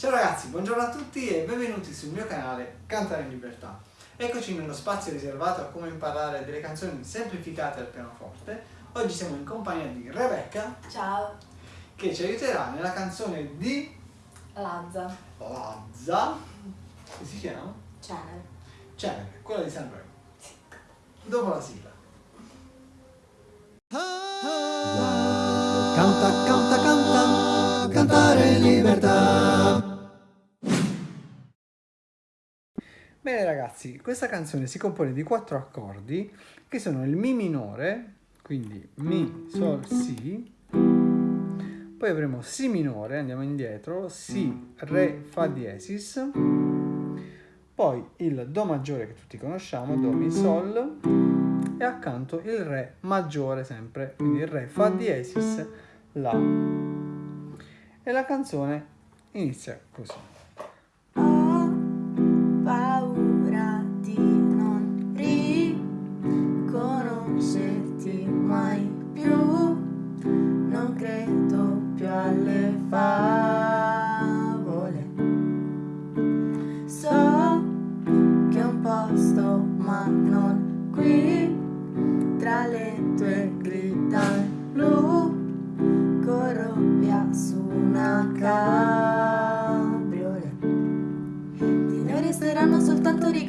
Ciao ragazzi, buongiorno a tutti e benvenuti sul mio canale Cantare in Libertà. Eccoci nello spazio riservato a come imparare delle canzoni semplificate al pianoforte. Oggi siamo in compagnia di Rebecca. Ciao. Che ci aiuterà nella canzone di Lazza. Lazza. Che si chiama? Cenere. Cenere, quella di Sanremo. Sì. Dopo la sigla. Canta, canta, canta, cantare in libertà. Bene ragazzi, questa canzone si compone di quattro accordi che sono il Mi minore, quindi Mi, Sol, Si, poi avremo Si minore, andiamo indietro, Si, Re, Fa diesis, poi il Do maggiore che tutti conosciamo, Do, Mi, Sol, e accanto il Re maggiore sempre, quindi il Re, Fa diesis, La. E la canzone inizia così.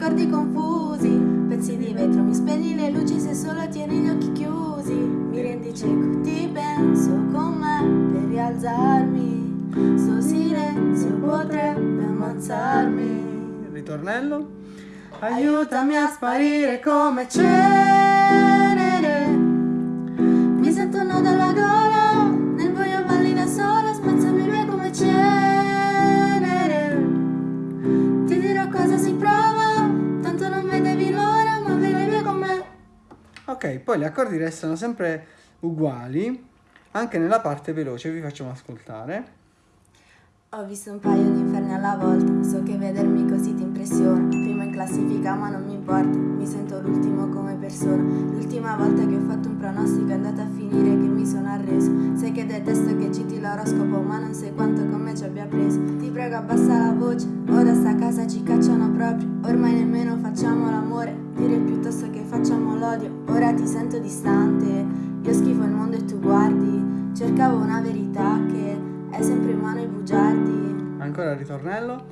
Ricordi confusi. Pezzi di vetro, mi spegni le luci se solo tieni gli occhi chiusi. Mi rendi cieco, ti penso con me per rialzarmi. Sto silenzio potrebbe ammazzarmi. Ritornello Aiutami a sparire come c'è Mi sento un nodo alla gola Nel buio balli da sola Spazzami via come c'è Ok, poi gli accordi restano sempre uguali, anche nella parte veloce, vi facciamo ascoltare. Ho visto un paio di inferni alla volta, so che vedermi così ti impressiona, classifica ma non mi importa, mi sento l'ultimo come persona, l'ultima volta che ho fatto un pronostico è andata a finire che mi sono arreso, sai che detesto che citi l'oroscopo ma non sai quanto con me ci abbia preso, ti prego abbassa la voce, ora sta casa ci cacciano proprio, ormai nemmeno facciamo l'amore, dire piuttosto che facciamo l'odio, ora ti sento distante, io schifo il mondo e tu guardi, cercavo una verità che è sempre in mano ai bugiardi. Ancora il ritornello.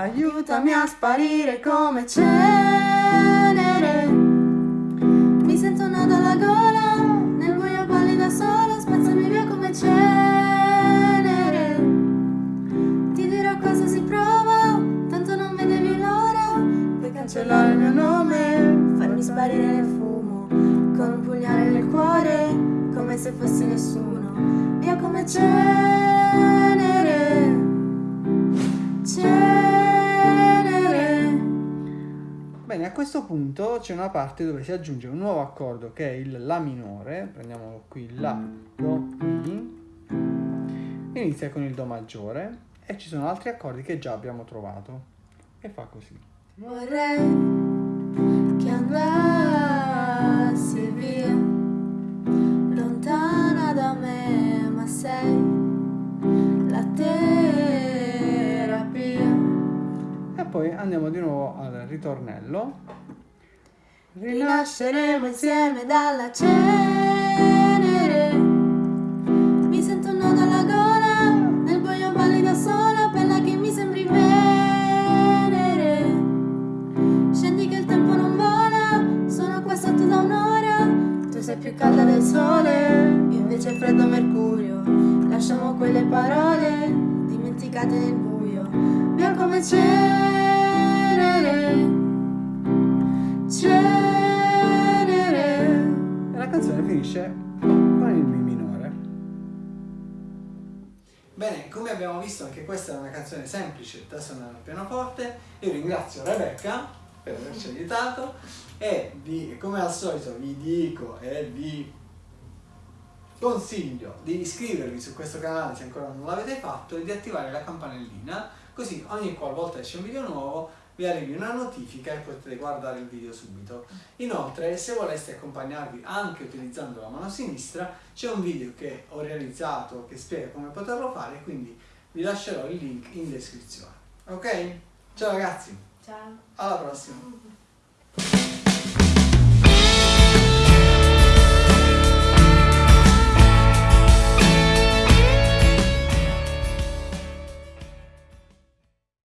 Aiutami a sparire come cenere. Mi sento un nodo alla gola, nel buio balli da sola, spazzami via come cenere. Ti dirò cosa si prova, tanto non vedevi l'ora. Puoi cancellare il mio nome, farmi sparire nel fumo, con un pugnale nel cuore, come se fossi nessuno. Via come cenere. Bene, a questo punto c'è una parte dove si aggiunge un nuovo accordo che è il La minore, prendiamo qui La, Do, Mi, inizia con il Do maggiore e ci sono altri accordi che già abbiamo trovato e fa così. Vorrei che andassi via, poi andiamo di nuovo al ritornello. Rinasceremo insieme dalla cenere. Mi sento un nodo alla gola, nel buio balli da sola, bella che mi sembri venere. Scendi che il tempo non vola, sono qua sotto da un'ora. Tu sei più calda del sole, invece freddo mercurio. Lasciamo quelle parole dimenticate nel buio. Via come c'è. Canzone finisce con il Mi minore. Bene, come abbiamo visto anche questa è una canzone semplice da suonare al pianoforte. Io ringrazio Rebecca per averci aiutato e vi, come al solito vi dico e vi consiglio di iscrivervi su questo canale se ancora non l'avete fatto e di attivare la campanellina così ogni qualvolta esce un video nuovo vi arrivi una notifica e potete guardare il video subito. Inoltre, se voleste accompagnarvi anche utilizzando la mano sinistra, c'è un video che ho realizzato che spiega come poterlo fare, quindi vi lascerò il link in descrizione. Ok? Ciao ragazzi, Ciao. alla prossima.